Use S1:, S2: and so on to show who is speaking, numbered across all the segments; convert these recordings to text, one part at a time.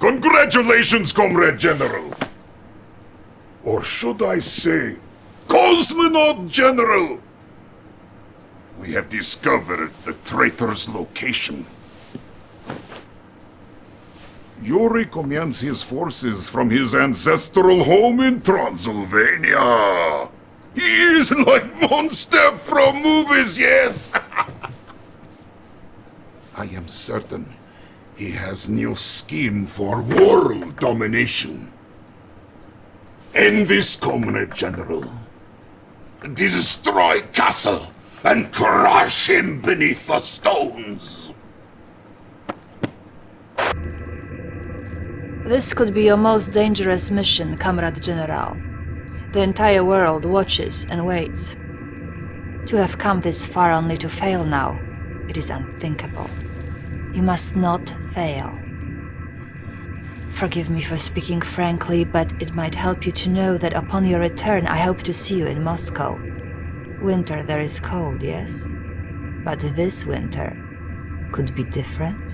S1: Congratulations, Comrade General! Or should I say, Cosmonaut General! We have discovered the traitor's location. Yuri commands his forces from his ancestral home in Transylvania. He is like monster from movies, yes! I am certain he has new scheme for world domination. End this, Comrade General. Destroy Castle and crush him beneath the stones.
S2: This could be your most dangerous mission, Comrade General. The entire world watches and waits. To have come this far only to fail now, it is unthinkable. You must not fail. Forgive me for speaking frankly, but it might help you to know that upon your return I hope to see you in Moscow. Winter there is cold, yes? But this winter could be different.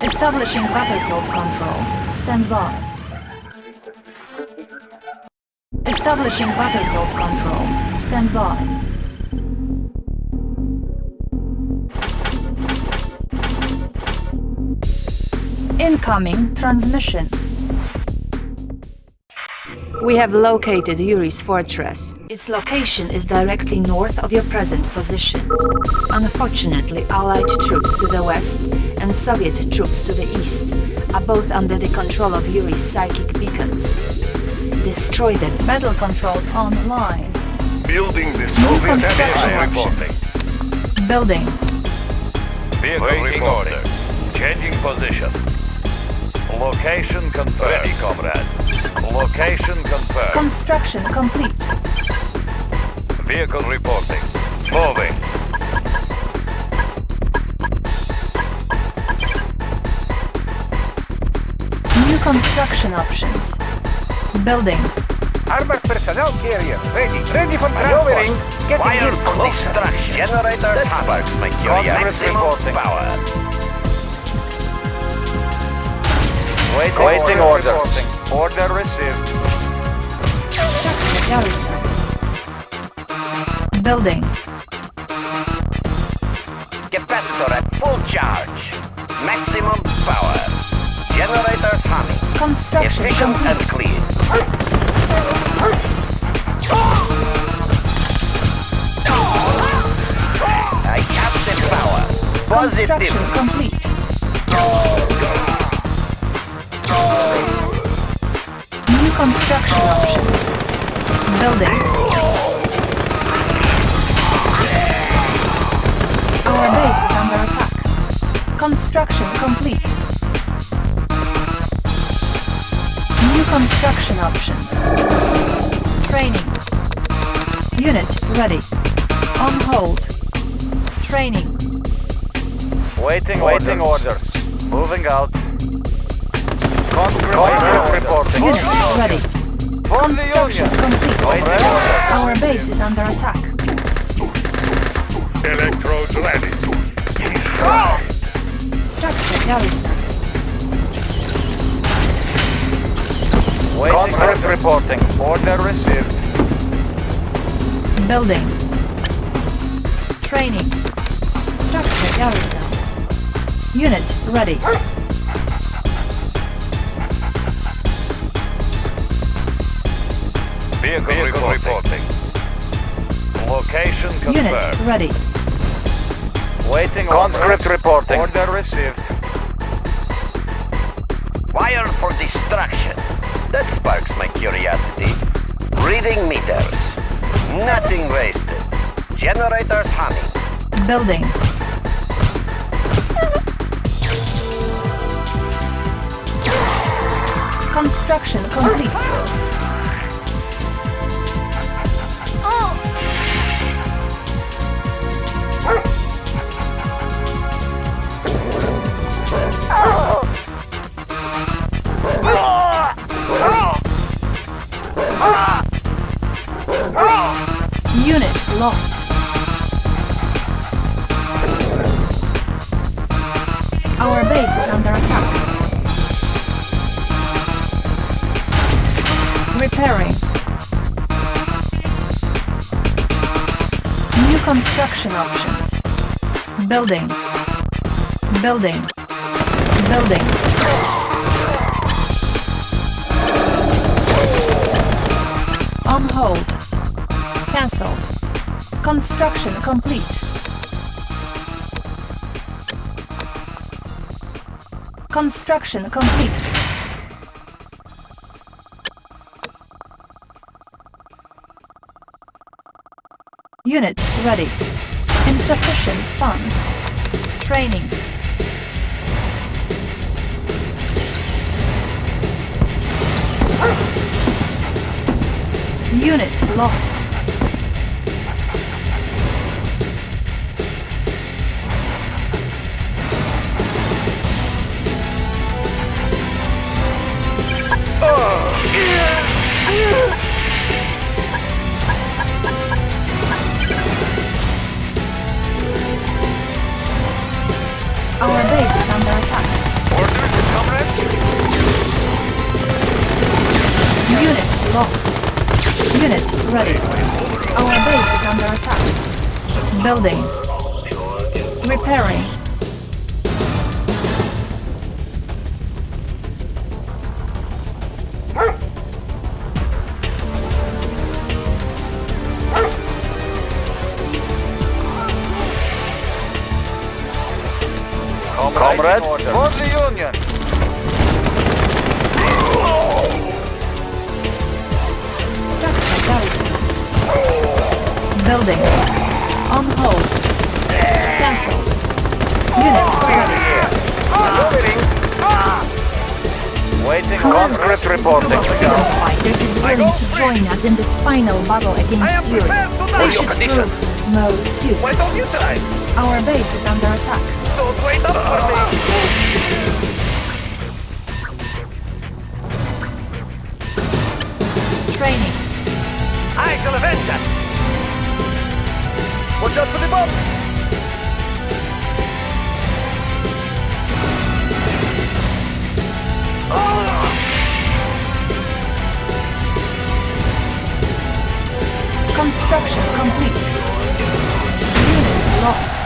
S2: Establishing battlefield control. Stand by. Establishing battlefield control. Stand by. Incoming transmission. We have located Yuri's fortress. Its location is directly north of your present position. Unfortunately, Allied troops to the west and Soviet troops to the east are both under the control of Yuri's psychic beacons. Destroy them. Battle control online.
S3: Building the
S2: New
S3: Soviet
S2: construction
S3: Empire
S2: options.
S3: reporting.
S2: Building.
S3: Vehicle Waiting order. Changing position. Location confirmed. Ready, comrade. Location confirmed.
S2: Construction complete.
S3: Vehicle reporting. Moving.
S2: New construction options. Building.
S4: Armored personnel carrier ready. Ready for maneuvering. Getting
S3: Wire
S4: in
S3: for
S4: position.
S3: destruction. Generator sparks make your maximum power. Waiting,
S4: Waiting
S3: order.
S4: orders.
S3: Order received.
S2: Garrison. Building.
S3: Capacitor at full charge. Maximum power. Generators humming.
S2: Construction
S3: Efficient
S2: complete.
S3: and clean. I have the power.
S2: Construction
S3: Positive.
S2: complete. Construction options. Building. Our base is under attack. Construction complete. New construction options. Training. Unit ready. On hold. Training.
S3: Waiting, Waiting orders. Moving out.
S2: Unit ready. Construction complete. Our base is under attack.
S3: Electrodes ready.
S2: Structure garrison.
S3: Reporting. Order received.
S2: Building. Training. Structure garrison. Unit ready.
S3: Vehicle, reporting. Location
S2: Unit
S3: confirmed.
S2: ready.
S3: Waiting Conscript reporting. Order received. Wire for destruction. That sparks my curiosity. Reading meters. Nothing wasted. Generators humming.
S2: Building. Construction complete. Construction options. Building. Building. Building. On hold. Cancelled. Construction complete. Construction complete. Unit ready. Insufficient funds. Training. Unit lost.
S4: Comrade. For the Union.
S2: Structure garrison. Building. On hold. Cancel. Unit ready.
S4: Maneuvering.
S5: Waiting conscript reporting.
S2: your fighters is willing to join us in this final battle against Yuri.
S4: prepared.
S2: They should
S4: condition.
S2: prove most
S4: Why don't you try?
S2: Our base is under attack.
S4: Don't wait up for me.
S2: Training.
S4: I shall avenge that. Watch out for the bomb.
S2: Construction complete. Unit lost.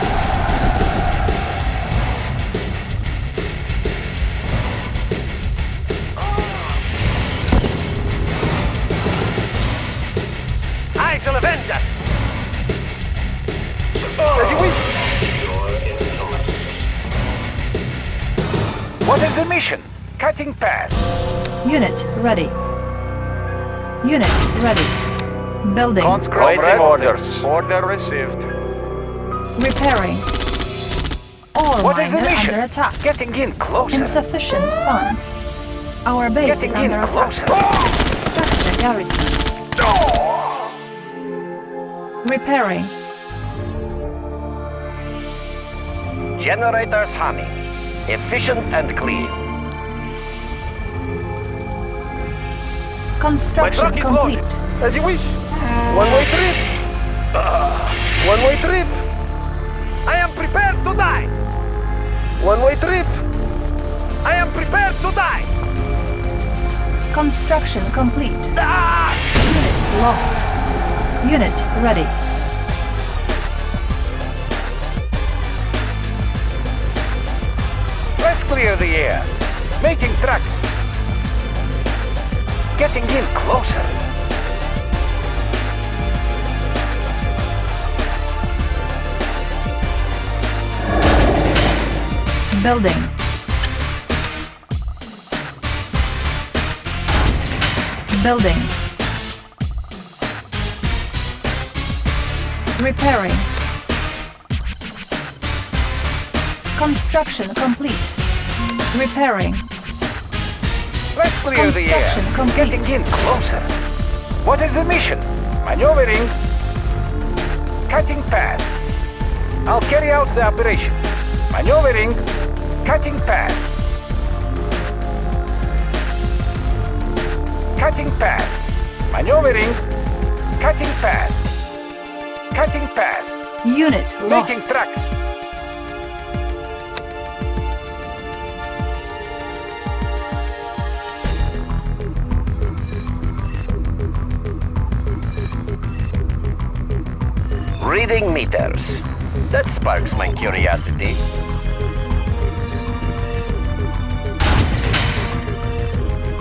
S2: Ready. Unit ready. Building.
S5: Waiting orders.
S4: Order received.
S2: Repairing. All
S4: What is the mission?
S2: under attack.
S4: Getting in closer.
S2: Insufficient funds. Our base
S4: Getting
S2: is
S4: in
S2: under attack.
S4: closer.
S2: Structure garrison. Repairing.
S5: Generators humming. Efficient and clean.
S2: Construction complete.
S4: As you wish. One-way trip. Ah, One-way trip. I am prepared to die. One-way trip. I am prepared to die.
S2: Construction complete.
S4: Ah!
S2: Unit lost. Unit ready.
S4: Let's clear the air. Making tracks. Getting in closer.
S2: Building. Building. Repairing. Construction complete. Repairing.
S4: Let's clear the air.
S2: Complete.
S4: Getting in closer. What is the mission? Maneuvering. Cutting path. I'll carry out the operation. Maneuvering. Cutting path. Cutting path. Maneuvering. Cutting path. Cutting path.
S2: Unit
S4: Making
S2: lost.
S4: tracks.
S5: Reading meters. That sparks my curiosity.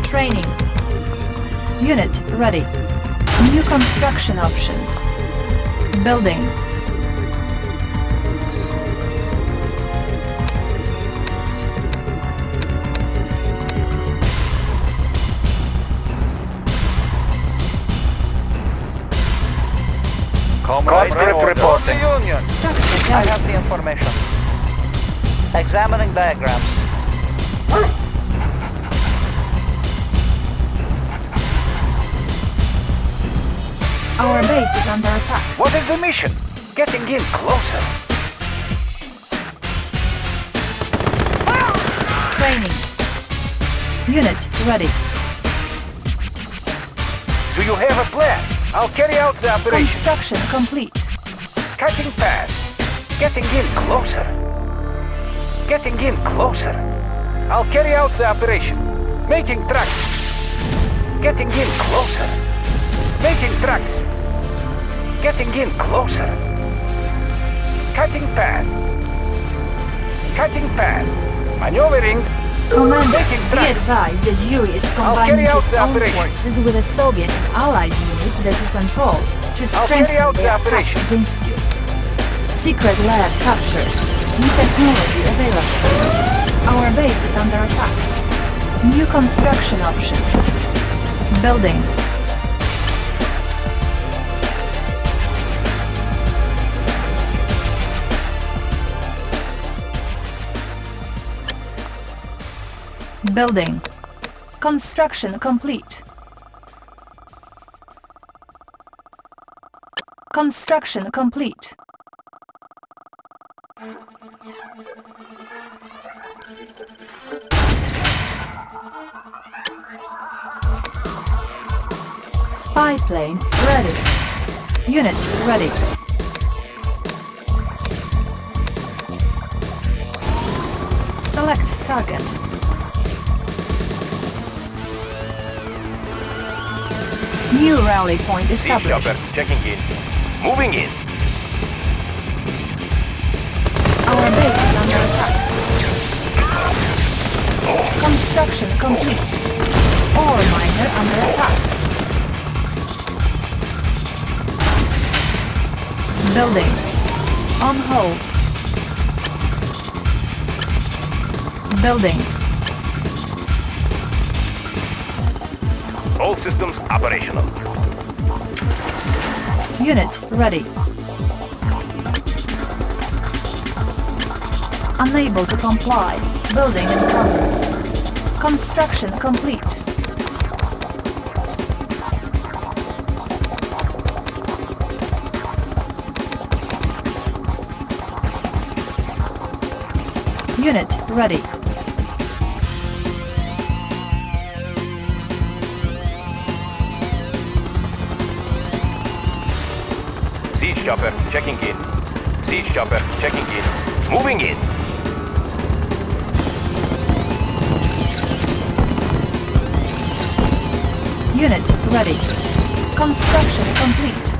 S2: Training. Unit ready. New construction options. Building.
S5: Comrade reporting.
S4: Union.
S2: Structure
S6: I have the information. Examining diagrams.
S2: Our base is under attack.
S4: What is the mission? Getting in closer.
S2: Training. Unit ready.
S4: Do you have a plan? I'll carry out the operation.
S2: Construction complete.
S4: Cutting path. Getting in closer. Getting in closer. I'll carry out the operation. Making tracks. Getting in closer. Making tracks. Getting in closer. Cutting path. Cutting path. Maneuvering.
S2: Commander, be advised that Yuri is combining his own forces with the Soviet and Allied units that he controls to strengthen their attacks against you. Secret lab captured. New technology available. Our base is under attack. New construction options. Building. Building. Construction complete. Construction complete. Spy plane ready. Unit ready. Select target. New rally point established.
S5: chopper checking in. Moving in.
S2: Our base is under attack. Construction complete. Ore miner under attack. Building. On hold. Building.
S5: All systems operational.
S2: Unit ready. Unable to comply. Building in progress. Construction complete. Unit ready.
S5: Chopper checking in. Siege chopper checking in. Moving in.
S2: Unit ready. Construction complete.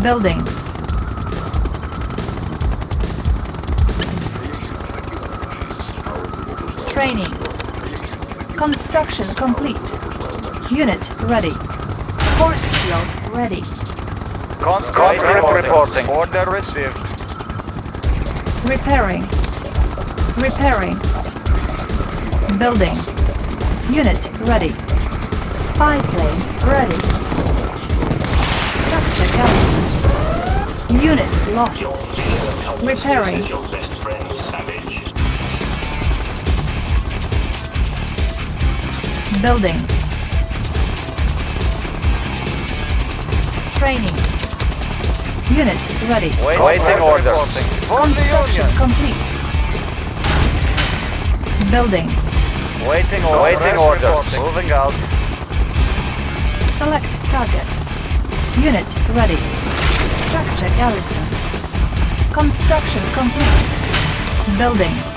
S2: Building. Training. Construction complete. Unit ready. Force field ready.
S4: Conscript reporting. Order received.
S2: Repairing. Repairing. Building. Unit ready. Spy plane ready. Structure garrison. Unit lost. Repairing. Building. Training. Unit ready.
S4: Waiting order.
S2: Construction complete. Building.
S4: Waiting order. Waiting order. Moving out.
S2: Select target. Unit ready. Structure garrison. Construction complete. Building.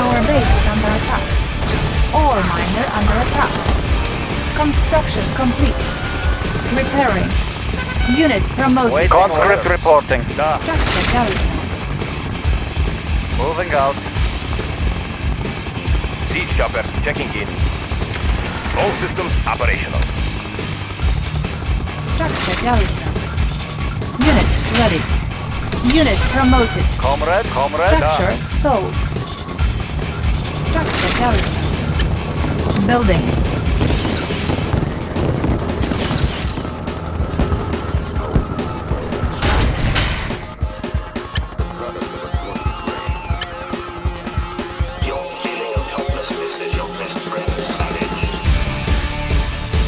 S2: Our base is under attack. Ore miner under attack. Construction complete. Repairing. Unit promoted.
S6: Wait, conscript reporting. Da.
S2: Structure garrison.
S6: Moving out.
S5: Siege chopper checking in. All systems operational.
S2: Structure garrison. Unit ready. Unit promoted.
S6: Comrade, comrade. Da.
S2: Structure sold. Building.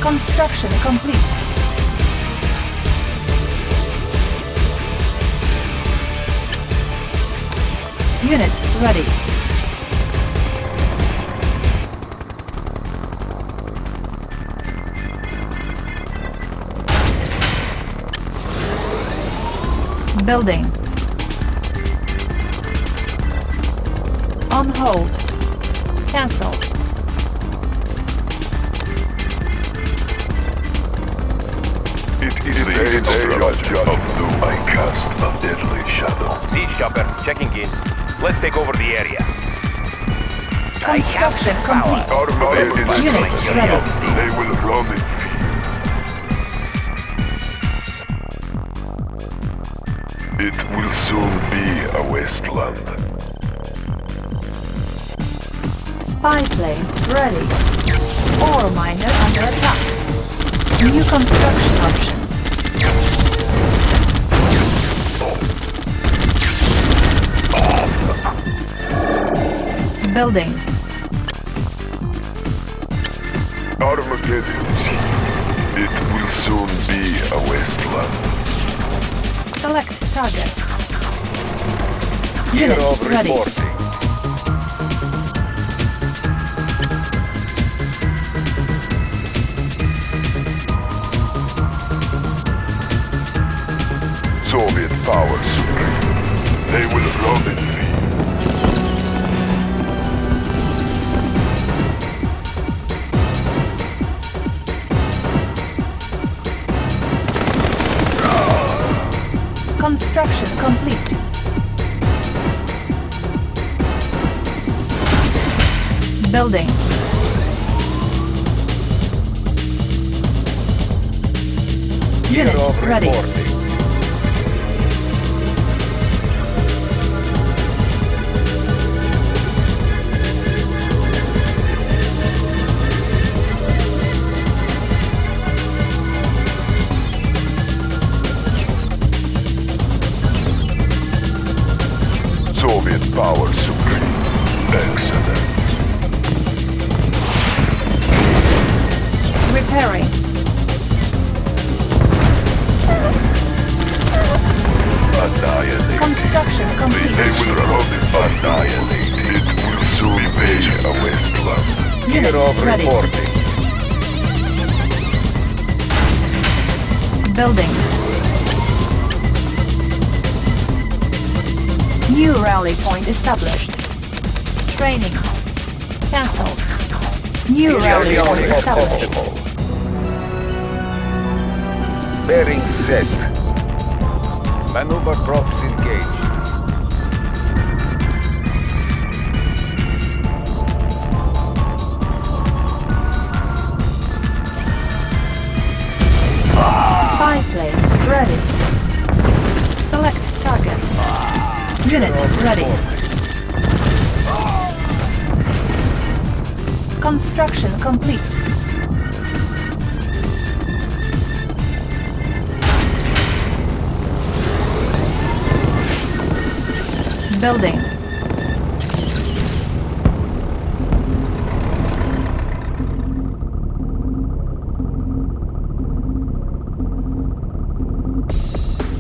S2: Construction complete. Unit ready. Building. On hold. Cancel.
S7: It is the instrument of whom I cast a deadly shadow.
S5: Siege chopper checking in. Let's take over the area.
S2: Construction complete.
S7: Automated
S2: Unit ready.
S7: They will run in It wasteland.
S2: Spy plane ready. Ore miner under attack. New construction options. Building.
S7: Armageddon. It will soon be a wasteland.
S2: Select target. Unit
S4: of
S2: ready.
S4: reporting.
S7: Soviet power supreme. They will run in me.
S2: Construction complete. Building. Unit ready. New rally point established.
S4: Bearing set. Maneuver props engaged.
S2: Spy plane ready. Select target. Unit ready. Construction complete. Building.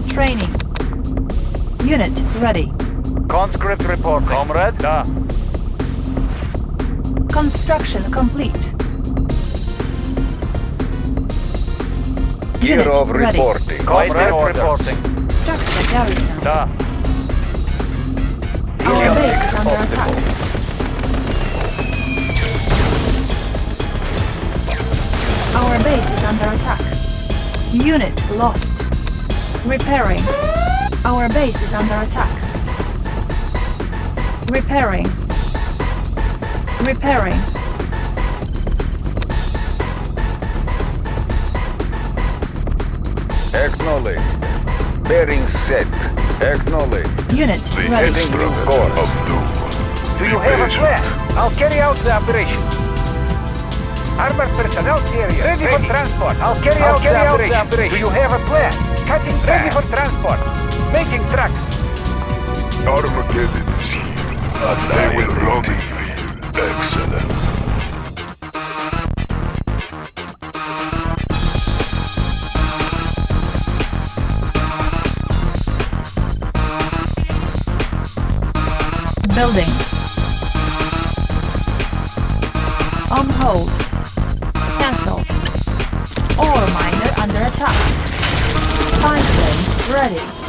S2: Training. Unit ready.
S6: Conscript report. Comrade. Da.
S2: Construction complete.
S4: Year of
S2: ready.
S4: reporting.
S6: Comrade reporting.
S2: Structure garrison.
S6: Da.
S2: Our base is under attack. Our base is under attack. Unit lost. Repairing. Our base is under attack. Repairing. Repairing.
S6: Acknowledge. Bearing set. Acknowledge.
S2: Unit
S7: The
S2: ready.
S7: instrument
S6: course.
S7: of doom.
S4: Do you have a plan? I'll carry out the operation. Armored personnel carrier ready, for transport. I'll carry, out, the operation. Do you have a plan? Cutting ready for transport. Making tracks.
S7: Armageddon is here. They will rot in fear. Excellent.
S2: Building. On hold. Cancel. Ore miner under attack. Spy plane ready.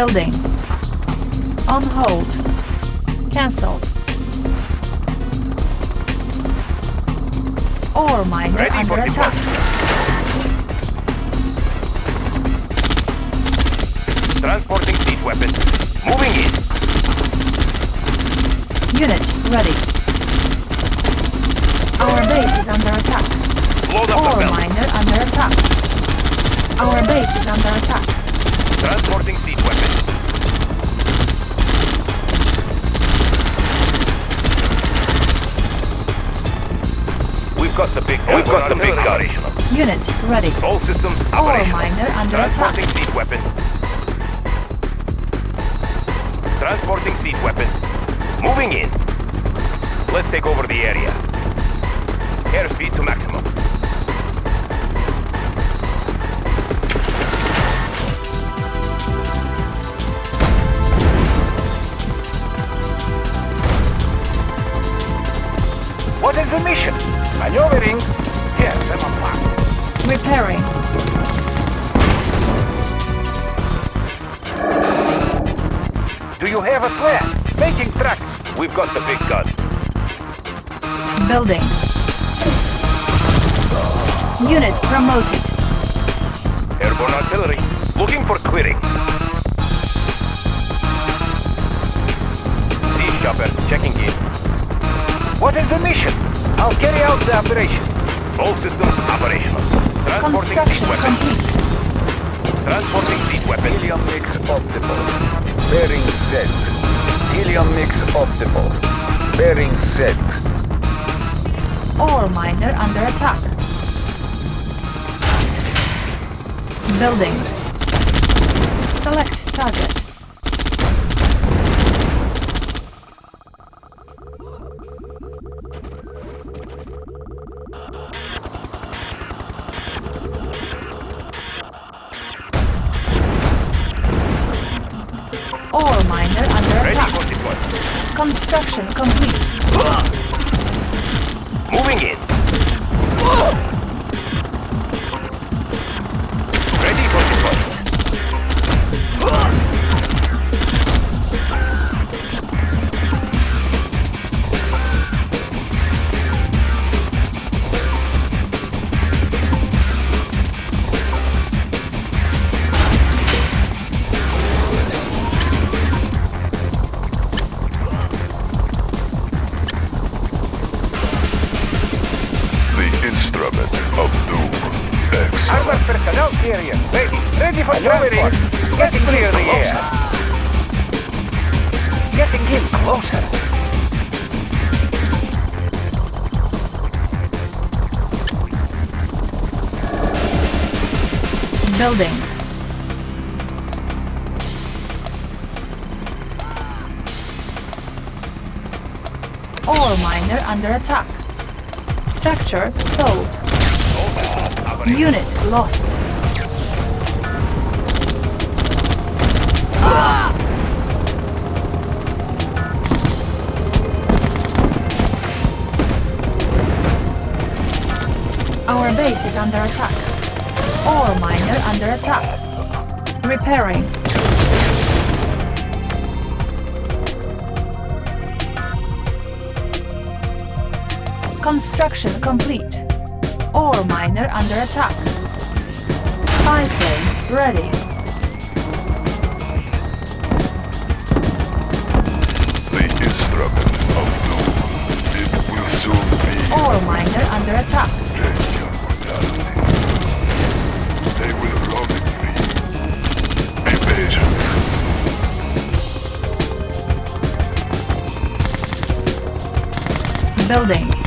S2: Building. On hold. Cancelled. Ore miner
S5: Ready for
S2: under attack.
S5: Transporting siege weapon. Moving in.
S2: Unit ready. Our base is under attack.
S5: Load up
S2: Ore miner under attack. Our base is under attack.
S5: Got the big gun.
S2: Unit ready.
S5: All systems operational.
S2: miner under attack.
S5: Transporting siege weapon. Transporting siege weapon. Moving in. Let's take over the area. Airspeed to maximum.
S4: What is the mission? Maneuvering.
S2: Repairing.
S4: Do you have a plan? Making tracks.
S5: We've got the big gun.
S2: Building. Unit promoted.
S5: Airborne artillery. Looking for clearing. Siege chopper checking in.
S4: What is the mission? I'll carry out the operation.
S5: All systems operational. Transporting siege
S2: Construction
S5: weapon.
S2: complete.
S5: Transporting siege weapon.
S6: Helium mix optimal. Bearing set. Helium mix optimal. Bearing set.
S2: Ore miner under attack. Building. Select target. building. Ore miner under attack. Structure sold. Unit lost. Our base is under attack. Ore miner under attack. Repairing. Construction complete. Ore miner under attack. Spy plane ready.
S7: The instrument of doom. It will soon be
S2: Ore miner under attack. Building.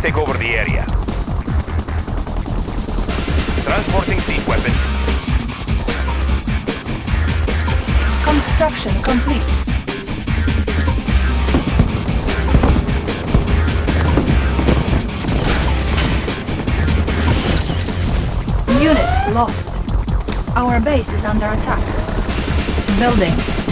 S5: Let's take over the area. Transporting siege weapon.
S2: Construction complete. Unit lost. Our base is under attack. Building.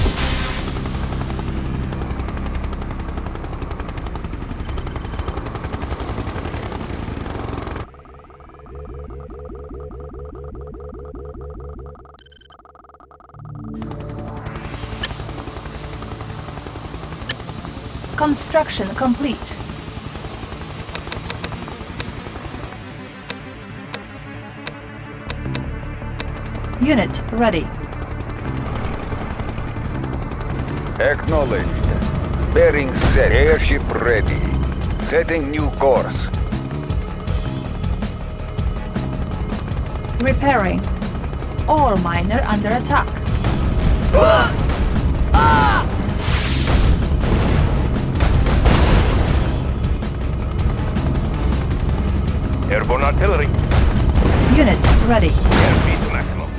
S2: Construction complete. Unit ready.
S6: Acknowledged. Bearing set. Airship ready. Setting new course.
S2: Repairing. Ore miner under attack.
S5: Airborne artillery.
S2: Unit ready.
S5: Airspeed to maximum.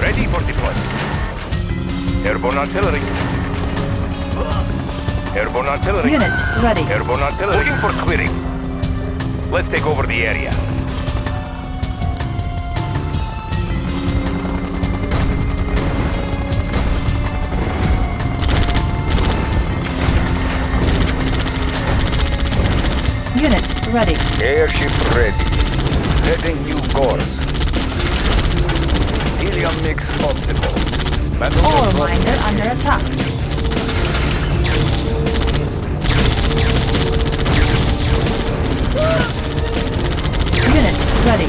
S5: Ready for deployment. Airborne artillery. Airborne artillery.
S2: Unit ready.
S5: Airborne artillery. Looking for clearing. Let's take over the area.
S2: Ready.
S6: Airship ready. Setting new course. Helium mix optimal. Maneuver
S2: Ore miner under attack. Unit ready.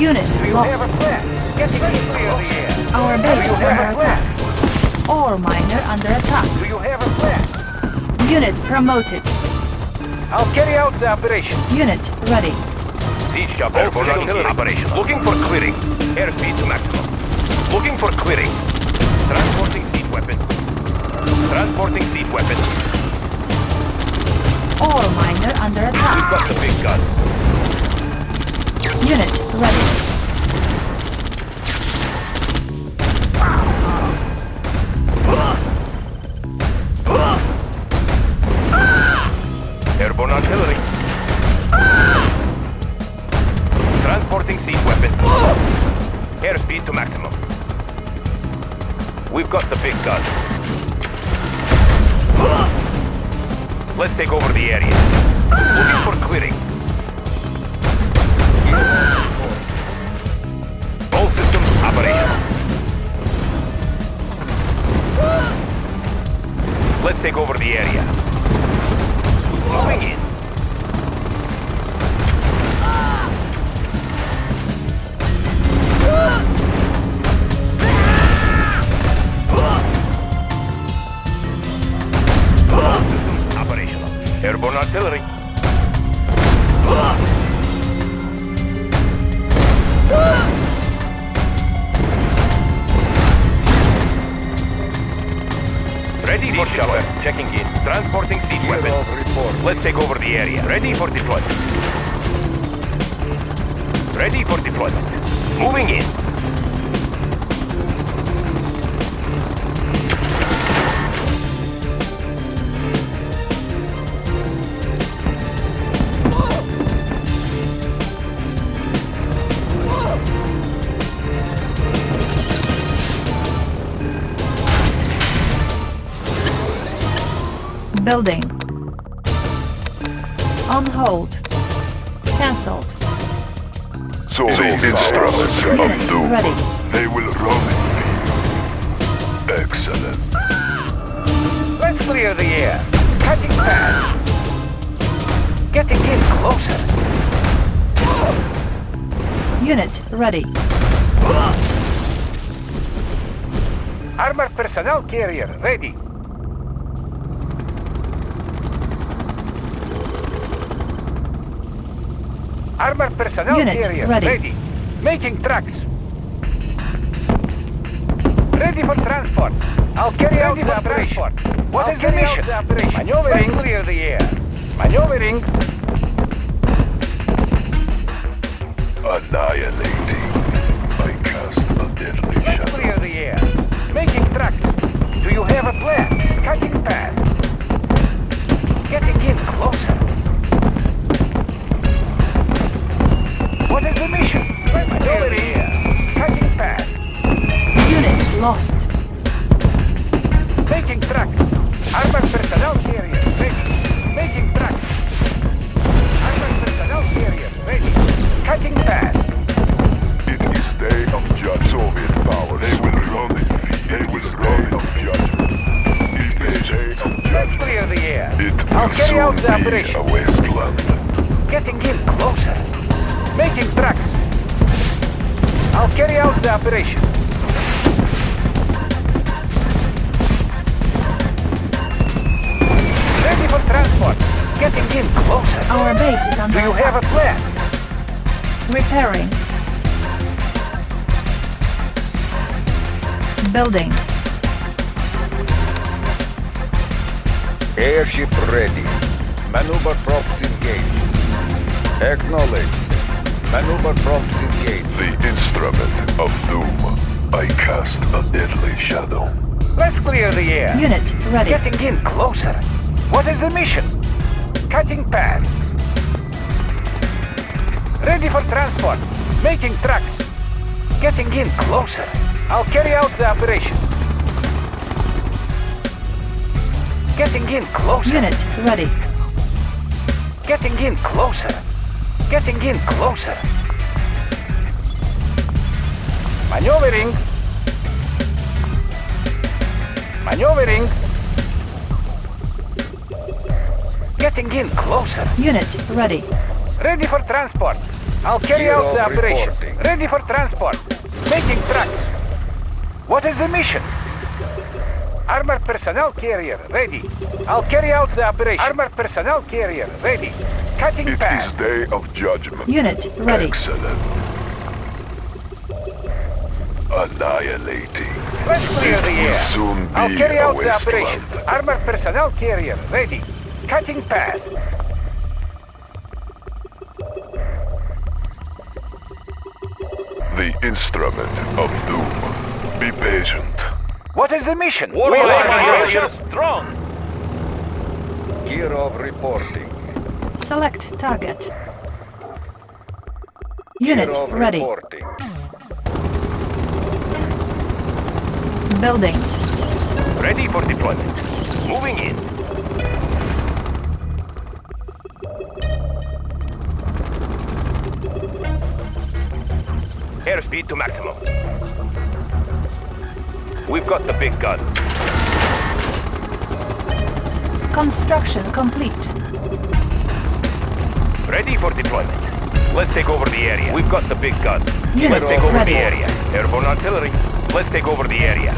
S2: Unit
S4: Do you have
S2: lost.
S4: a plan? Getting the air.
S2: Our base is
S4: Do you have
S2: under attack. Ore miner under attack.
S4: Do you have a plan?
S2: Unit promoted.
S4: I'll carry out the operation.
S2: Unit ready.
S5: Siege chopper. Airborne artillery. Operation. Looking for clearing. Airspeed to maximum. Looking for clearing. Transporting siege weapon. Transporting siege weapon.
S2: Ore miner under attack.
S5: We've
S2: attack.
S5: got the big gun.
S2: Unit ready.
S5: Take over the area.
S7: So the instruments of
S2: Unit
S7: doom.
S2: ready.
S7: They will run in fear. Excellent.
S4: Let's clear the air. Cutting path. Getting in closer.
S2: Unit ready.
S4: Armored personnel carrier ready. Armored personnel
S2: Unit
S4: carrier
S2: ready.
S4: Making tracks. Ready for transport. I'll carry out the operation. What is the mission? Maneuvering. Let's clear the air. Maneuvering.
S7: Annihilating. I cast a deadly
S4: Let's
S7: shadow.
S4: clear the air. Making tracks. Do you have a plan? Cutting path. Getting in closer. What is the mission? Let's clear the air. Cutting path.
S2: Unit lost.
S4: Making tracks. Armored personnel carrier ready. Making tracks. Armored personnel carrier ready. Cutting path.
S7: It is day of judge Soviet power. They will run in fear. It is day of judgment. It is day of
S4: Let's
S7: judgment.
S4: clear the air.
S7: It
S4: I'll
S7: will
S4: carry out
S7: soon
S4: the
S7: be
S4: operation.
S7: a wasteland.
S4: Getting in closer. Making tracks. I'll carry out the operation. Ready for transport. Getting in closer.
S2: Our base is under
S4: Do you have a plan?
S2: Repairing. Building.
S6: Airship ready. Maneuver props engaged. Acknowledged. Maneuver props engaged.
S7: The instrument of doom. I cast a deadly shadow.
S4: Let's clear the air.
S2: Unit ready.
S4: Getting in closer. What is the mission? Cutting path. Ready for transport. Making tracks. Getting in closer. I'll carry out the operation. Getting in closer.
S2: Unit ready.
S4: Getting in closer. Getting in closer. Maneuvering. Maneuvering. Getting in closer.
S2: Unit ready.
S4: Ready for transport. I'll carry
S6: Gear
S4: out the
S6: of
S4: operation.
S6: reporting.
S4: Ready for transport. Making tracks. What is the mission? Armored personnel carrier ready. I'll carry out the operation. Armored personnel carrier ready. Cutting
S7: It is
S4: path.
S7: day of judgment.
S2: Unit ready.
S7: Excellent. Annihilating.
S4: Let's clear the
S7: It will
S4: air.
S7: soon
S4: I'll carry out the operation.
S7: wasteland.
S4: Armored personnel carrier ready. Cutting path.
S7: The instrument of doom. Be patient.
S4: What is the mission?
S5: We like your strong.
S6: Gear of reporting.
S2: Select target. Unit
S6: of
S2: ready.
S6: reporting.
S2: Building.
S5: Ready for deployment. Moving in. Airspeed to maximum. We've got the big gun.
S2: Construction complete.
S5: Ready for deployment. Let's take over the area. We've got the big guns.
S2: Unit
S5: Let's take over
S2: ready.
S5: the area. Airborne artillery. Let's take over the area.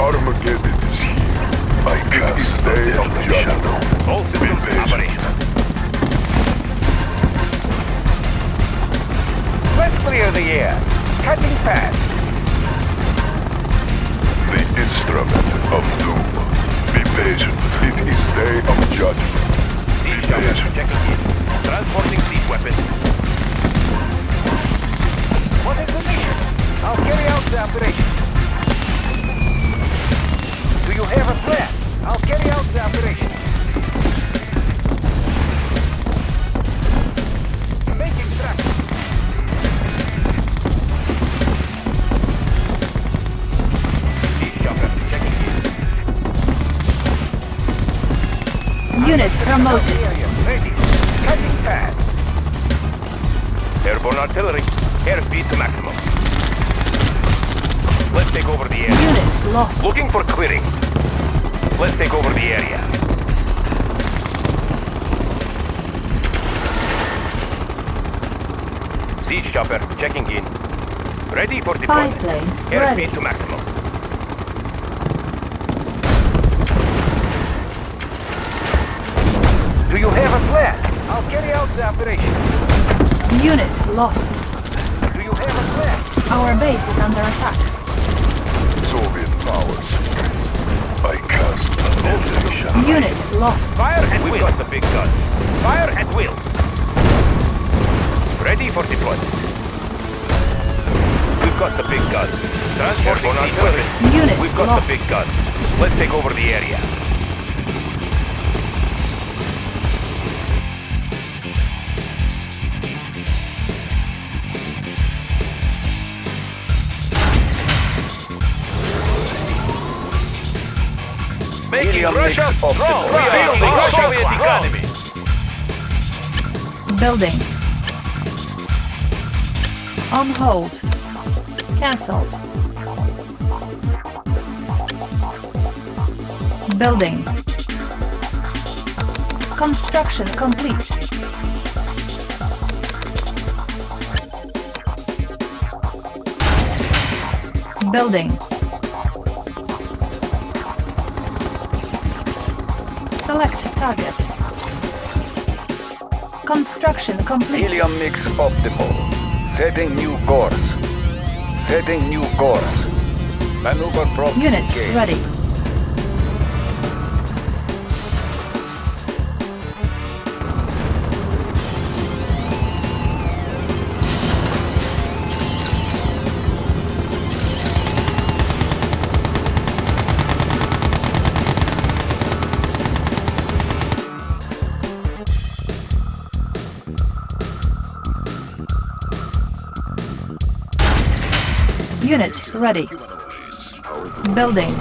S7: Armageddon is here. I cast stay of judgment.
S5: All systems operational.
S6: Let's clear the air. Cutting fast.
S7: Instrument of doom. Be patient. It is day of judgment.
S2: Lost.
S6: Do you have a plan?
S2: Our base is under attack.
S7: Soviet powers. I cast annihilation.
S2: Unit lost.
S5: Fire at will. We've got the big gun. Fire at will. Ready for deployment. We've got the big gun. Transporting siege weapon.
S2: Unit
S5: We've got
S2: lost.
S5: the big gun. Let's take over the area. Making
S6: Helium
S5: Russia
S6: mix
S5: strong.
S6: optimal. Building
S5: the
S6: Russia
S5: Soviet
S6: strong.
S5: economy.
S2: Building. On hold. Cancelled. Building. Construction complete. Building. Target. Construction complete.
S6: Helium mix optimal. Setting new course. Setting new course. Maneuver prompt
S2: Unit
S6: engaged.
S2: ready. Ready. Building.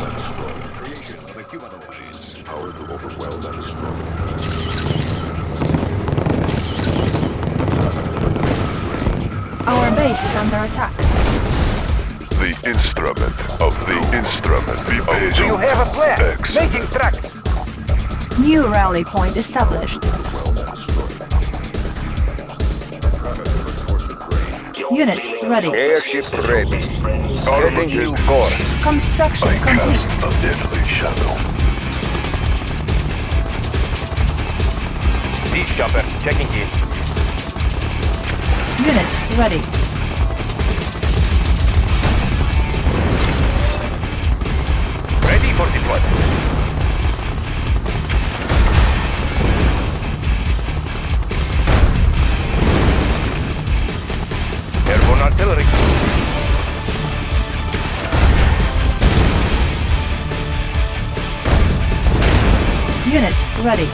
S2: Our base is under attack.
S7: The instrument of the instrument. Be patient.
S6: Do you have a plan?
S7: Excellent.
S6: Making tracks.
S2: New rally point established. Unit ready.
S6: Airship ready. Setting new course.
S2: Construction
S7: I
S2: complete.
S7: cast a deadly shadow.
S5: Siege chopper checking in.
S2: Unit ready.
S5: Ready for deployment.
S2: Ready.
S7: It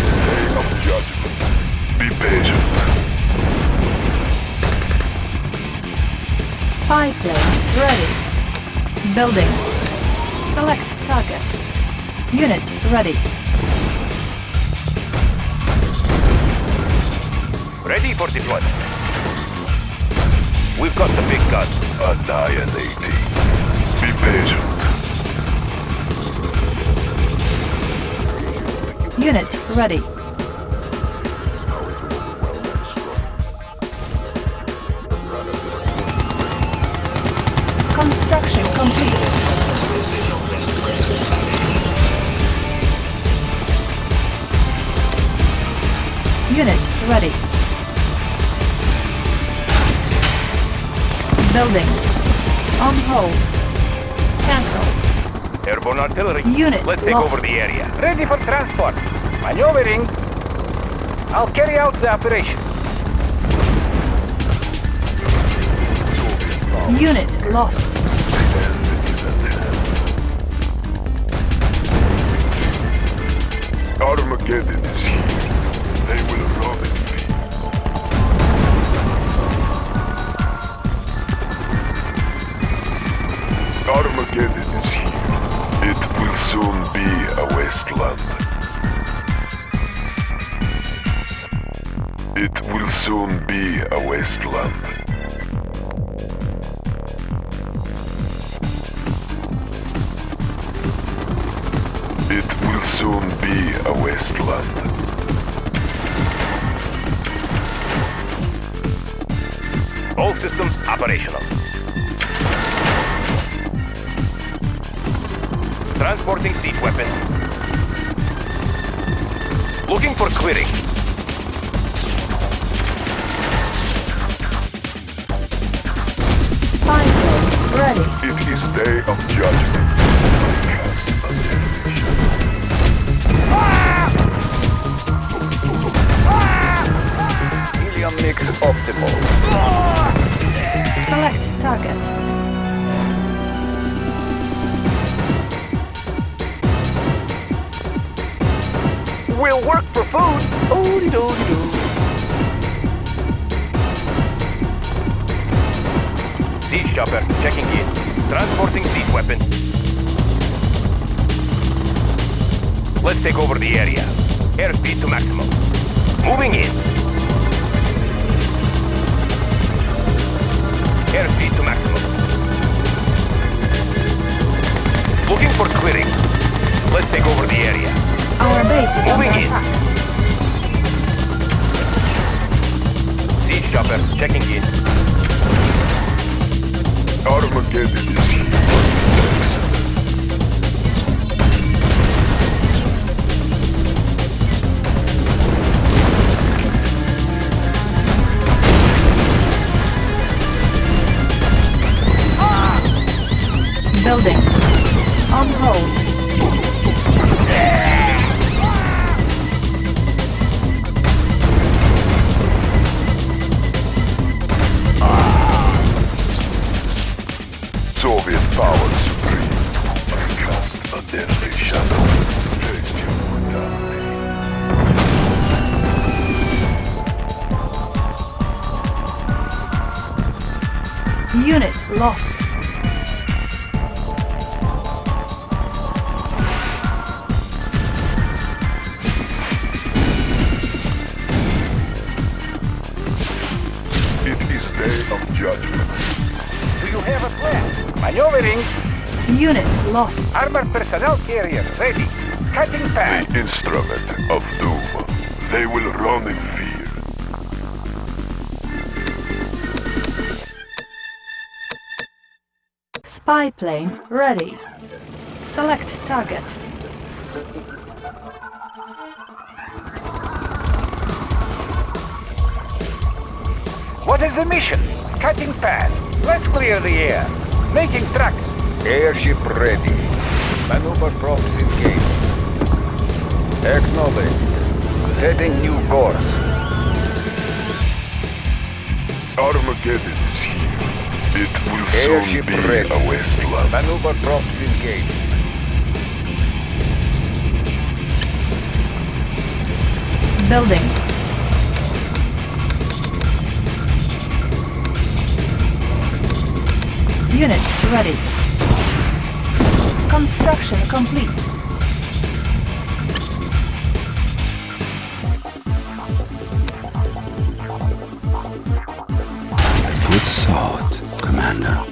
S7: is day of judgment. Be patient.
S2: Spy plane ready. Building. Select target. Unit ready.
S5: Ready for deployment. We've got the big gun.
S7: Annihilating. Be patient.
S2: Unit ready. Construction complete. Unit ready. Building. On hold. Cancel.
S5: Airborne artillery.
S2: Unit
S5: Let's take
S2: lost.
S5: over the area.
S4: Ready for transport. Maneuvering. I'll carry out the operation.
S2: Unit lost.
S7: Armageddon It will soon be a wasteland. It will soon be a wasteland.
S5: All systems operational. Transporting siege weapon. Looking for clearing.
S2: Spy ready.
S7: It is day of judgment. Cast a generation.
S6: Helium mix optimal.
S2: Select target.
S4: Work for food. Oodie doodie doo.
S5: Siege chopper checking in. Transporting siege weapon. Let's take over the area. Airspeed to maximum. Moving in. Airspeed to maximum. Looking for clearing. Let's take over the area.
S2: Our base is
S5: Moving
S2: under
S5: in. Siege chopper checking in.
S7: Armageddon is.
S2: Building. On hold. Lost.
S4: Armored personnel carrier ready. Cutting path.
S7: The instrument of doom. They will run in fear.
S2: Spy plane ready. Select target.
S4: What is the mission? Cutting path. Let's clear the air. Making tracks.
S6: Airship ready. Maneuver props engaged. Acknowledged. Setting new course.
S7: Armageddon is here. It will soon be
S6: ready.
S7: a wasteland.
S6: Maneuver props engaged.
S2: Building. Unit ready. Construction complete.
S8: Good thought, Commander.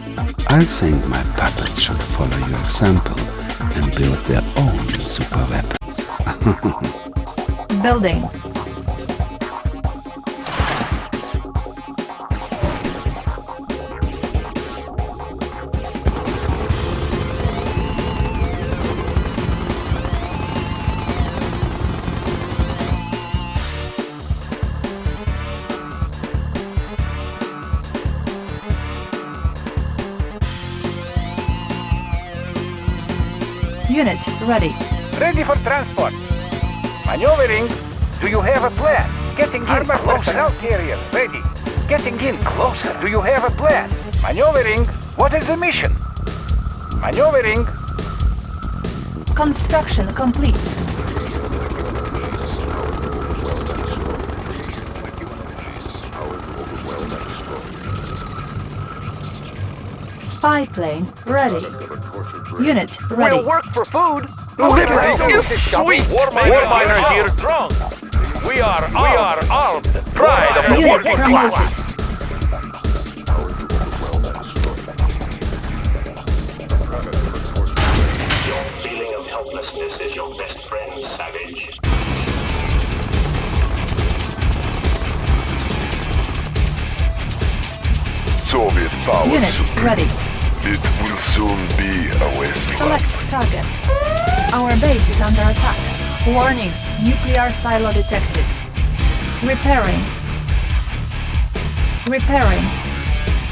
S8: I think my puppets should follow your example and build their own super weapons.
S2: Building. Ready.
S4: Ready for transport. Maneuvering. Do you have a plan? Getting in Armor personnel carrier. Ready. Getting in closer. Do you have a plan? Maneuvering. What is the mission? Maneuvering.
S2: Construction complete. Spy plane ready. Unit ready.
S9: We'll work for food.
S10: Liberty is sweet. War miners here strong. We are we are armed. Pride of the working class.
S2: Warning, nuclear silo detected. Repairing. Repairing.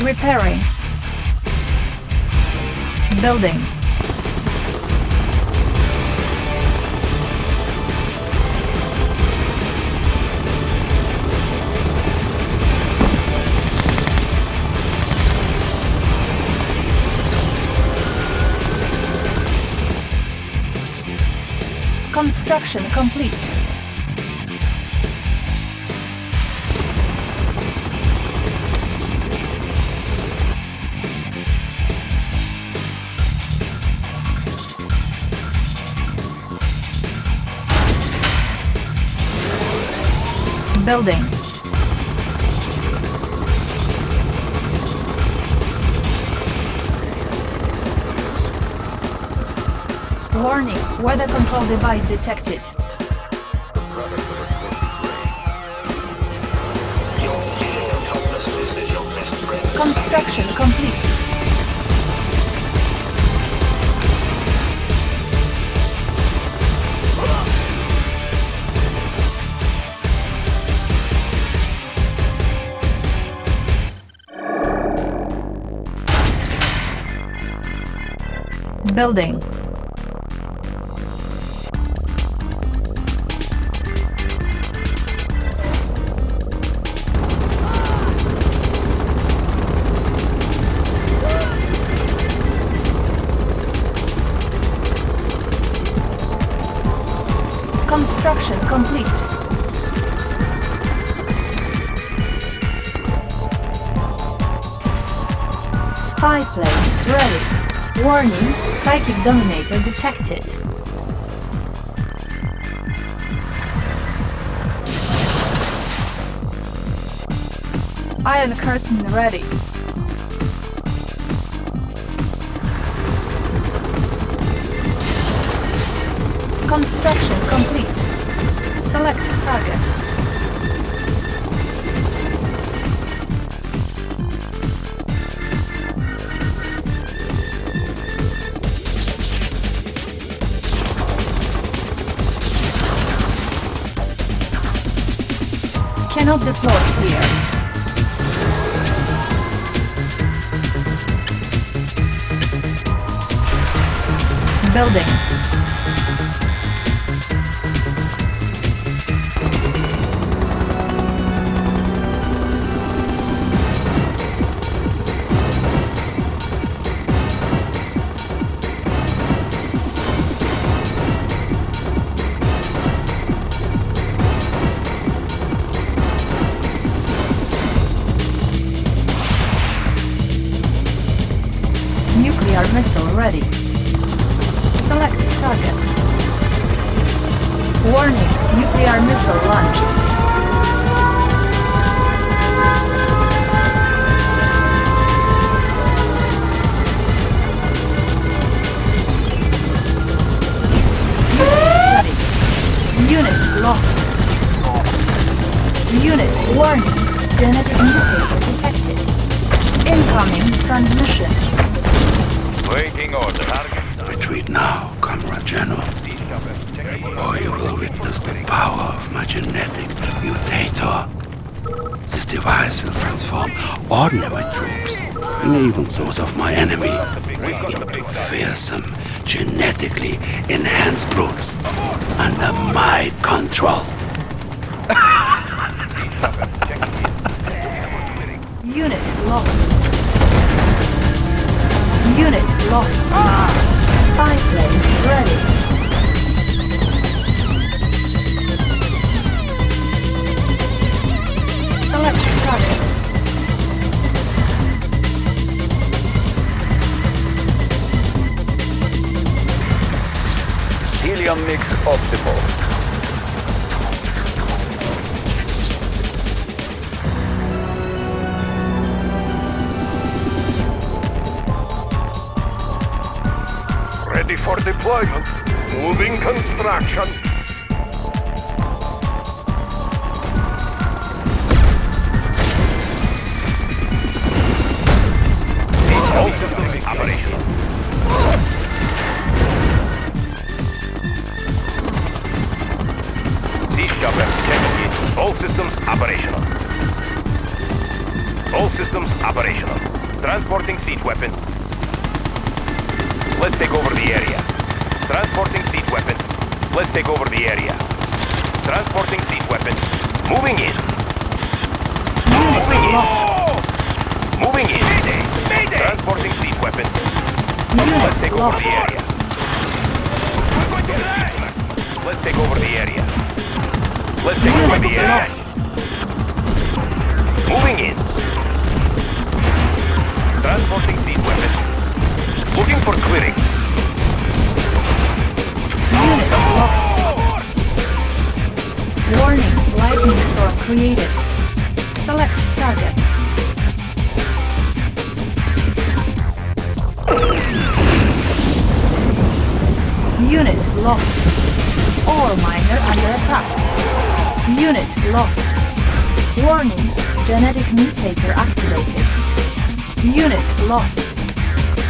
S2: Repairing. Building. Construction complete. Building. Weather control device detected. Construction complete. Building. Warning, psychic dominator detected. Iron curtain ready. Construction complete. Select target. Building.
S5: All systems operational. All systems operational. Transporting siege weapon. Let's take over the area. Transporting siege weapon. Let's take over the area. Transporting siege weapon. Moving in. Moving in. Moving in. Transporting siege weapon. Let's take over the area. We're going to die. Let's take over the area. Let's take over the area. Moving in. Transporting siege weapon. Looking for clearing.
S2: Unit lost. Warning, lightning storm created. Select target. Unit lost. Ore miner under attack. Unit lost. Warning, genetic mutator activated. Unit lost.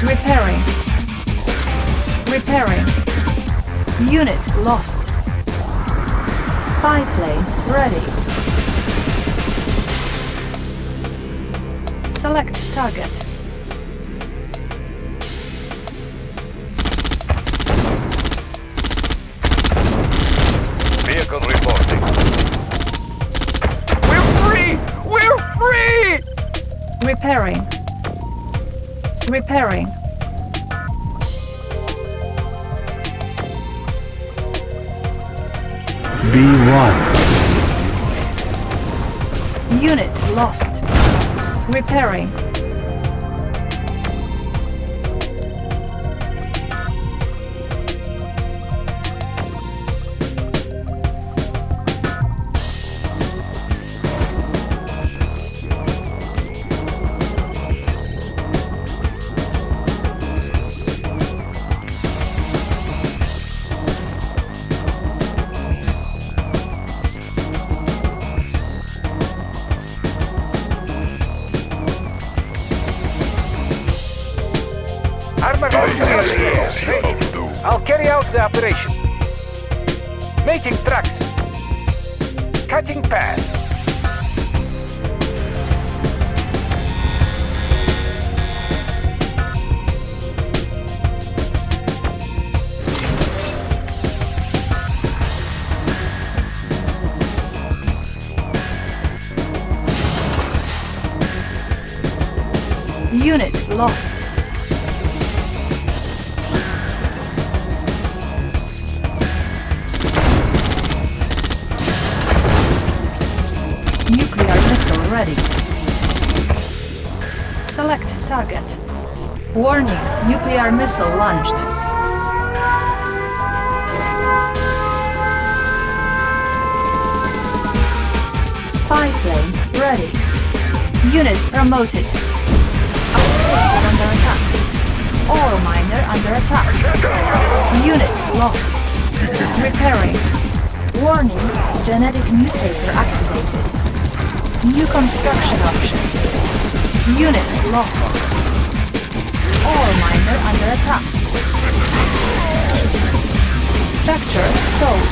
S2: Repairing. Repairing. Unit lost. Spy plane ready. Select target. Repairing. Repairing.
S8: B1.
S2: Unit lost. Repairing.
S6: The operation. Making tracks. Cutting path.
S2: Missile launched. Spy plane ready. Unit promoted. Outpost under attack. Ore miner under attack. Unit lost. Repairing. Warning, genetic mutator activated. New construction options. Unit lost. Ore miner under attack. Structure sold.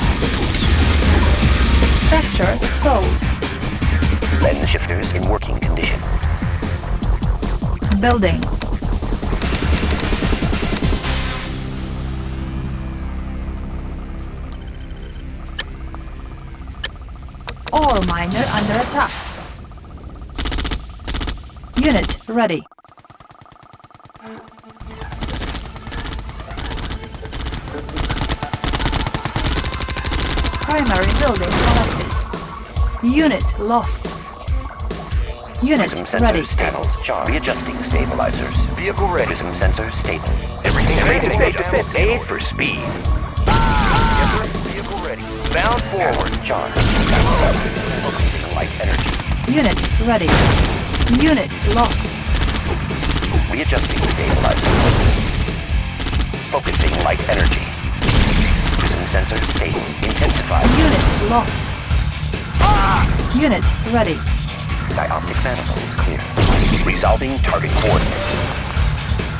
S2: Structure sold.
S3: Lens shifters in working condition.
S2: Building. Ore miner under attack. Unit ready. Unit lost. Unit
S3: Prism
S2: ready.
S3: sensors stables. Readjusting stabilizers. Vehicle ready. Prism sensors stable.
S5: Everything
S3: Everything
S5: made
S3: made to. Made for speed.
S5: Vehicle ready. Bound forward.
S3: Charge. Focusing light energy.
S2: Unit ready. Unit lost.
S3: Readjusting stabilizers. Focusing light energy. Prism sensor stable. Intensify.
S2: Unit lost. Unit ready.
S3: Dioptic manifold clear. Resolving target coordinates.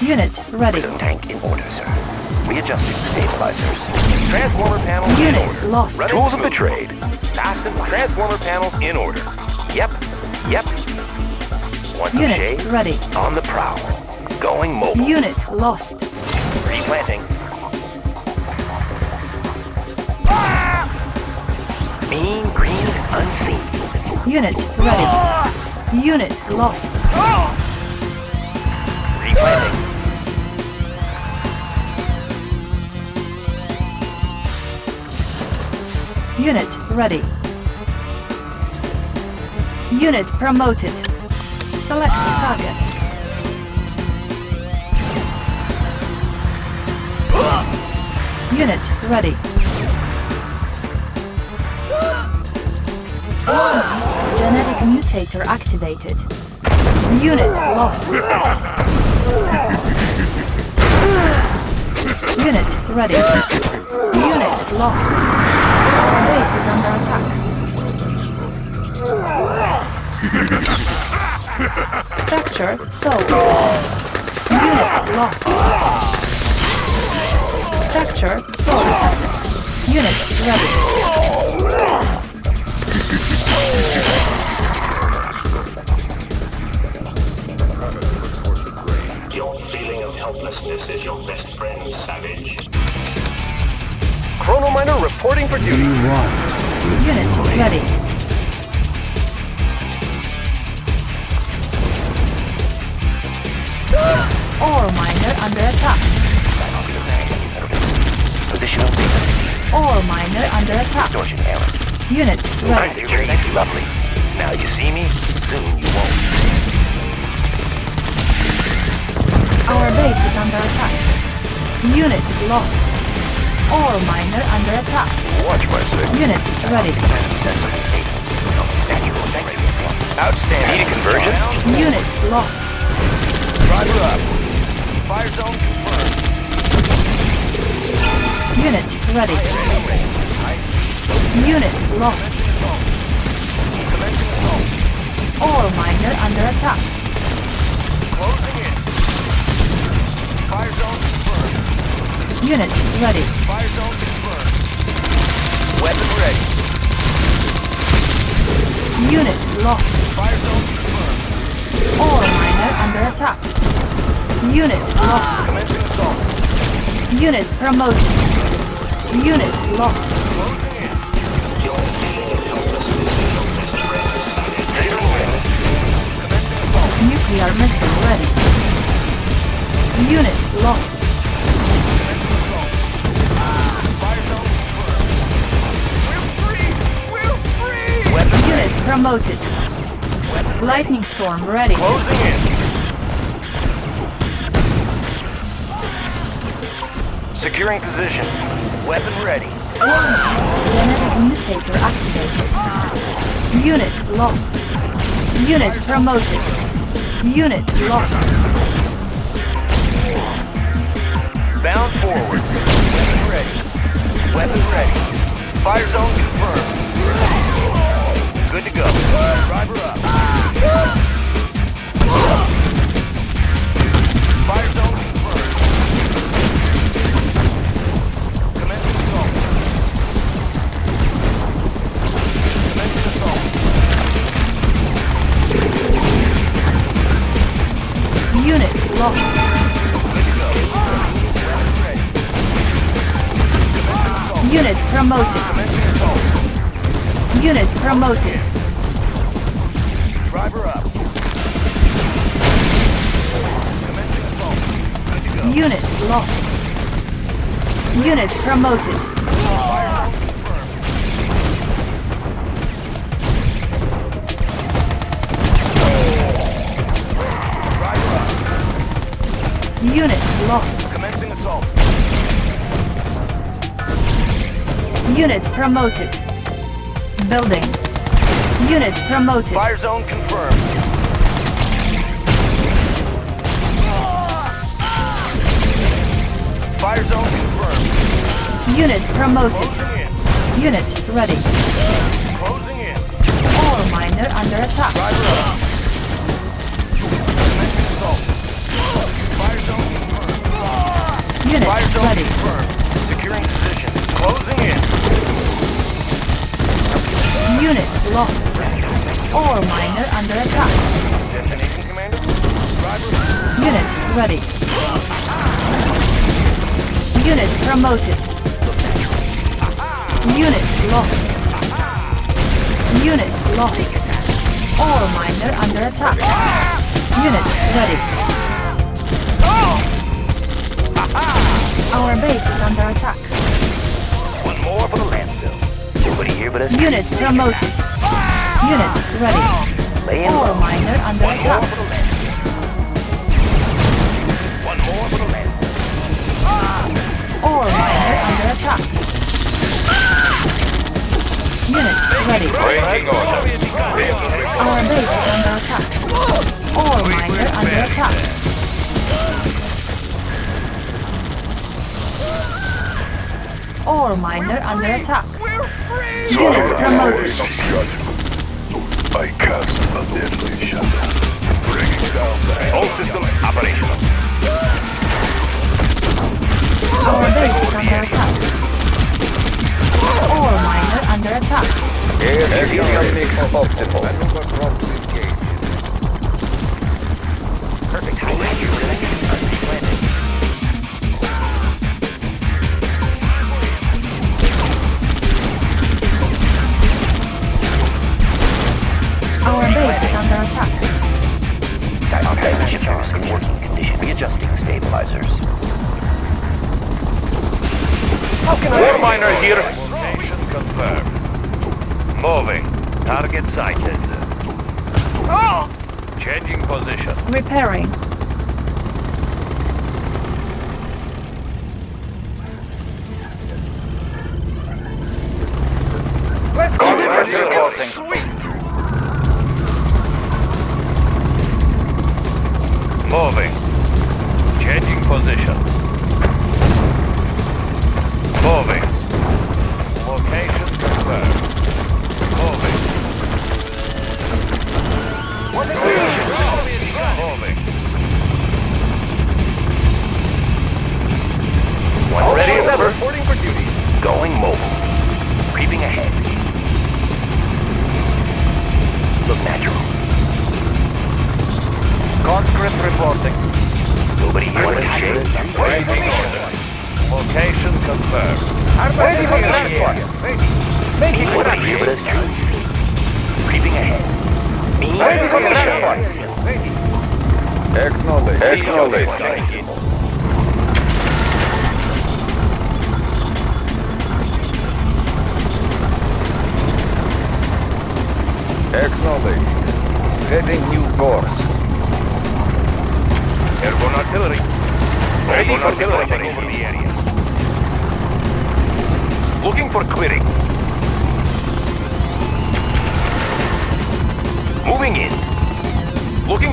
S2: Unit ready.
S3: Prism tank in order, sir. Readjusting stabilizers.
S5: Transformer panels in
S2: Unit
S5: order.
S2: lost.
S5: Running
S3: Tools of the trade.
S5: Fasten transformer panels in order. Yep. Yep. Some
S2: Unit
S5: shade?
S2: ready.
S3: On the prowl. Going mobile.
S2: Unit lost.
S5: Replanting.
S3: Unseen.
S2: Unit ready. Unit lost.
S5: Replanting.
S2: Unit ready. Unit promoted. Select target. Unit ready. Genetic mutator activated. Unit lost. Unit ready. Unit lost. Base is under attack. Structure sold. Unit lost. Structure sold. Unit ready.
S10: Your feeling of helplessness is your best friend, Savage.
S5: Chrono miner reporting for duty.
S2: Unit ready. Ore miner under attack.
S3: Positional data.
S2: Miner under attack.
S3: Distortion error.
S2: Unit ready.
S3: You're sexy lovely. Now you see me, soon you won't.
S2: Our base is under attack. Unit lost. Ore miner under attack.
S3: Watch my six.
S2: Unit ready.
S5: Outstanding.
S3: Need a conversion?
S2: Unit lost.
S5: Roger up. Fire zone confirmed.
S2: Unit ready. Unit lost. Ore miner under attack.
S5: Closing in. Fire zone confirmed.
S2: Unit ready.
S5: Fire zone confirmed. Weapon ready.
S2: Unit lost.
S5: Fire zone confirmed.
S2: Ore miner under attack. Unit lost.
S5: Commencing assault.
S2: Unit promoted. Unit lost.
S5: Assault.
S2: Nuclear missile ready. Unit lost.
S5: Commencing assault. Fire zone confirmed. We're free! We're free! Weapon
S2: Unit promoted. Lightning storm ready.
S5: closing in. Securing position. Weapon ready.
S2: Genetic mutator activated. Unit lost. Unit promoted. Unit lost.
S10: Bound forward. Weapon ready. Weapon ready. Fire zone confirmed. Good to go. Driver up.
S2: Lost.
S10: Good to go. Weapon ready.
S2: Unit promoted. Unit promoted.
S10: Driver up. Commencing assault. Good to go.
S2: Unit lost. Unit promoted. Unit lost.
S10: Commencing assault.
S2: Unit promoted. Building. Unit promoted.
S10: Fire zone confirmed. Fire zone confirmed.
S2: Unit promoted. Unit ready.
S10: Closing in.
S2: Ore miner under attack. Unit ready.
S10: Securing position. Closing in.
S2: Unit lost. Ore miner under attack.
S10: Destination commander. Driver.
S2: Unit ready. Unit promoted. Unit lost. Unit lost. Ore miner under attack. Unit ready. Our base is under attack.
S5: One more for the landfill. Nobody here but us.
S2: Unit promoted. Unit ready.
S5: Laying
S2: Ore
S5: low.
S2: miner under
S5: One more
S2: attack.
S5: for the landfill. One more for the landfill.
S2: Ore miner under attack. Unit ready.
S10: Breaking order.
S2: Our base is under attack. Ore miner under attack. Ore miner under attack. Unit promoted.
S3: I cast a deadly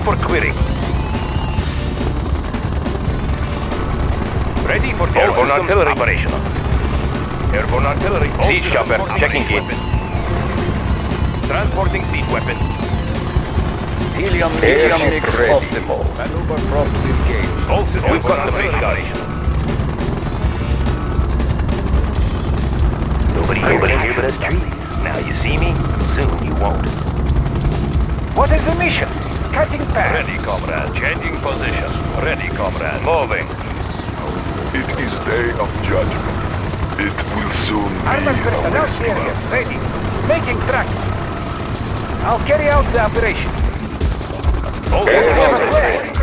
S5: for
S10: clearing.
S5: Ready for airborne artillery operational. Airborne artillery. Siege chopper checking in. Transporting siege weapon.
S4: Helium, helium mix optimal. Maneuver props engaged.
S5: All systems We've got the big operational. Nobody here but here but us trees. Now you see me, soon you won't.
S6: What is the mission? Cutting path.
S5: Ready, comrade. Changing position. Ready, comrade. Moving.
S7: It is day of judgment. It will soon
S6: Armored
S7: be
S6: personnel
S7: our slaughter.
S6: carrier ready. Making track. I'll carry out the operation.
S5: All
S6: We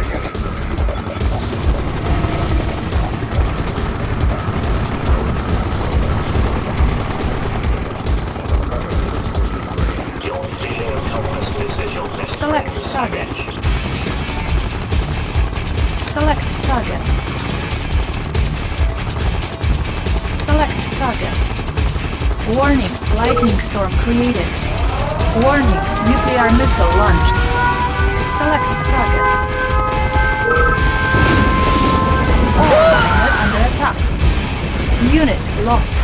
S2: storm created. Warning, nuclear missile launched. Select target. All miner under attack. Unit lost.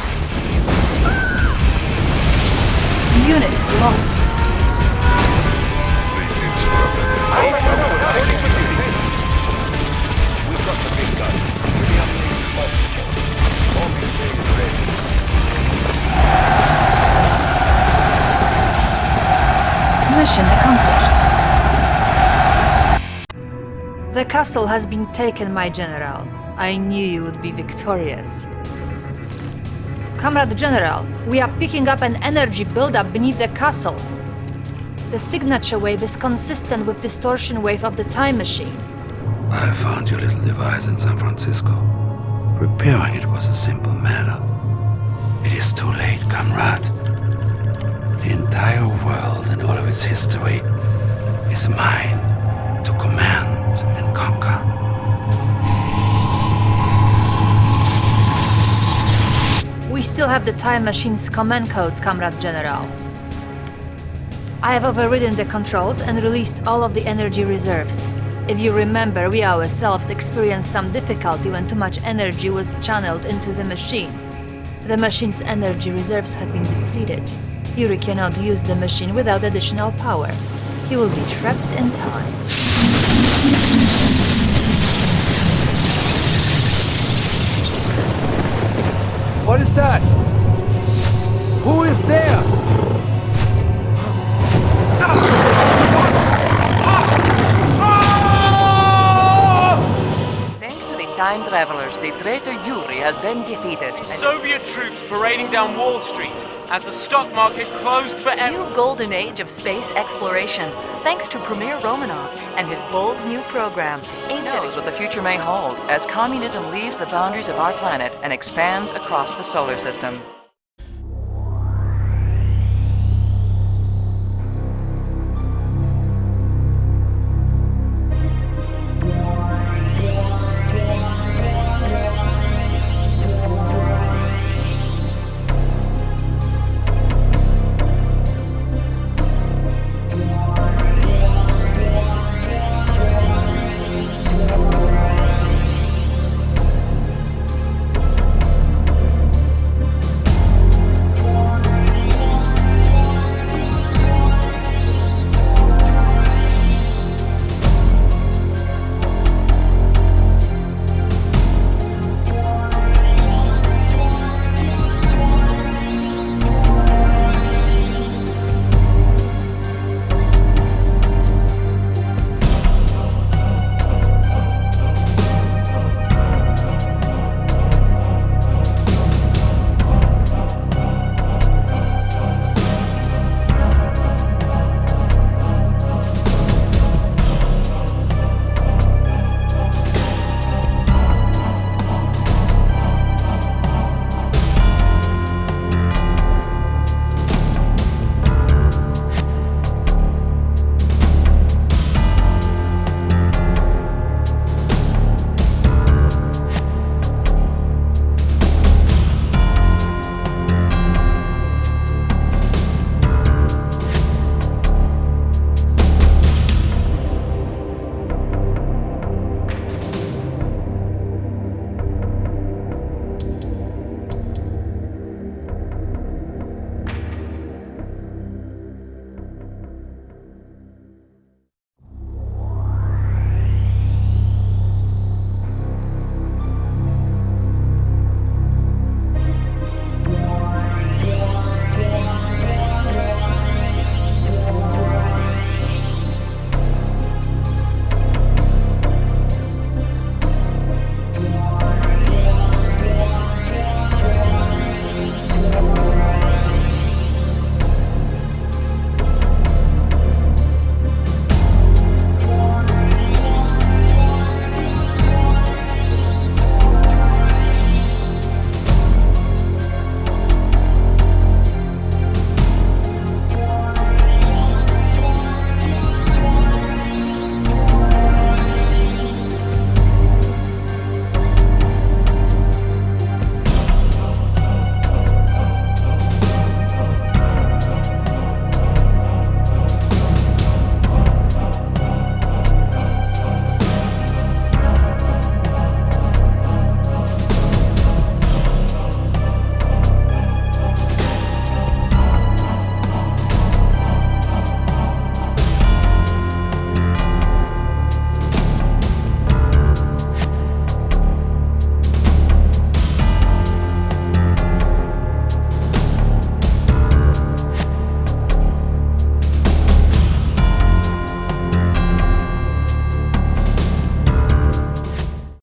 S2: Unit lost. Mission accomplished. The castle has been taken, my general. I knew you would be victorious. Comrade General, we are picking up an energy buildup beneath the castle. The signature wave is consistent with distortion wave of the time machine.
S8: I found your little device in San Francisco. Repairing it was a simple matter. It is too late, comrade. Entire world and all of its history is mine to command and conquer.
S2: We still have the time machine's command codes, Comrade General. I have overridden the controls and released all of the energy reserves. If you remember, we ourselves experienced some difficulty when too much energy was channeled into the machine. The machine's energy reserves have been depleted. Yuri cannot use the machine without additional power. He will be trapped in time.
S6: What is that? Who is there?
S11: Time travelers, the traitor Yuri has been defeated.
S12: Soviet troops parading down Wall Street as the stock market closed forever.
S11: new golden age of space exploration, thanks to Premier Romanov and his bold new program. Eight knows what the future may hold as communism leaves the boundaries of our planet and expands across the solar system.